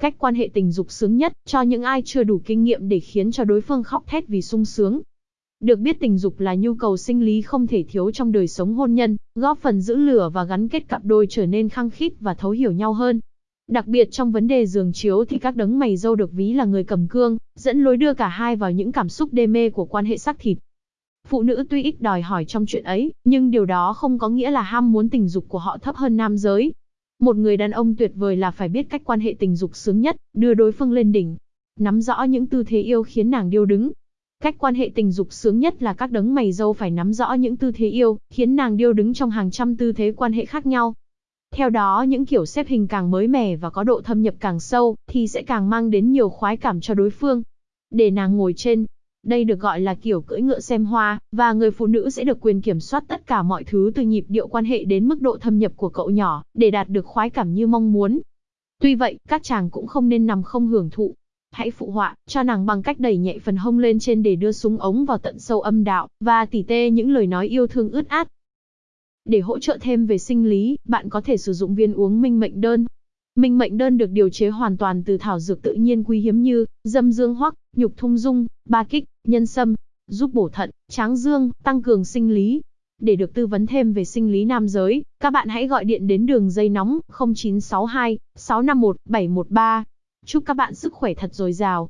Cách quan hệ tình dục sướng nhất, cho những ai chưa đủ kinh nghiệm để khiến cho đối phương khóc thét vì sung sướng. Được biết tình dục là nhu cầu sinh lý không thể thiếu trong đời sống hôn nhân, góp phần giữ lửa và gắn kết cặp đôi trở nên khăng khít và thấu hiểu nhau hơn. Đặc biệt trong vấn đề giường chiếu thì các đấng mày dâu được ví là người cầm cương, dẫn lối đưa cả hai vào những cảm xúc đê mê của quan hệ xác thịt. Phụ nữ tuy ít đòi hỏi trong chuyện ấy, nhưng điều đó không có nghĩa là ham muốn tình dục của họ thấp hơn nam giới. Một người đàn ông tuyệt vời là phải biết cách quan hệ tình dục sướng nhất, đưa đối phương lên đỉnh. Nắm rõ những tư thế yêu khiến nàng điêu đứng. Cách quan hệ tình dục sướng nhất là các đấng mày dâu phải nắm rõ những tư thế yêu, khiến nàng điêu đứng trong hàng trăm tư thế quan hệ khác nhau. Theo đó những kiểu xếp hình càng mới mẻ và có độ thâm nhập càng sâu, thì sẽ càng mang đến nhiều khoái cảm cho đối phương. Để nàng ngồi trên, đây được gọi là kiểu cưỡi ngựa xem hoa, và người phụ nữ sẽ được quyền kiểm soát tất cả mọi thứ từ nhịp điệu quan hệ đến mức độ thâm nhập của cậu nhỏ, để đạt được khoái cảm như mong muốn. Tuy vậy, các chàng cũng không nên nằm không hưởng thụ. Hãy phụ họa, cho nàng bằng cách đẩy nhẹ phần hông lên trên để đưa súng ống vào tận sâu âm đạo, và tỉ tê những lời nói yêu thương ướt át. Để hỗ trợ thêm về sinh lý, bạn có thể sử dụng viên uống minh mệnh đơn. Minh mệnh đơn được điều chế hoàn toàn từ thảo dược tự nhiên quý hiếm như dâm dương hoắc, nhục thung dung, ba kích, nhân sâm, giúp bổ thận, tráng dương, tăng cường sinh lý. Để được tư vấn thêm về sinh lý nam giới, các bạn hãy gọi điện đến đường dây nóng 0962 651 713. Chúc các bạn sức khỏe thật dồi dào.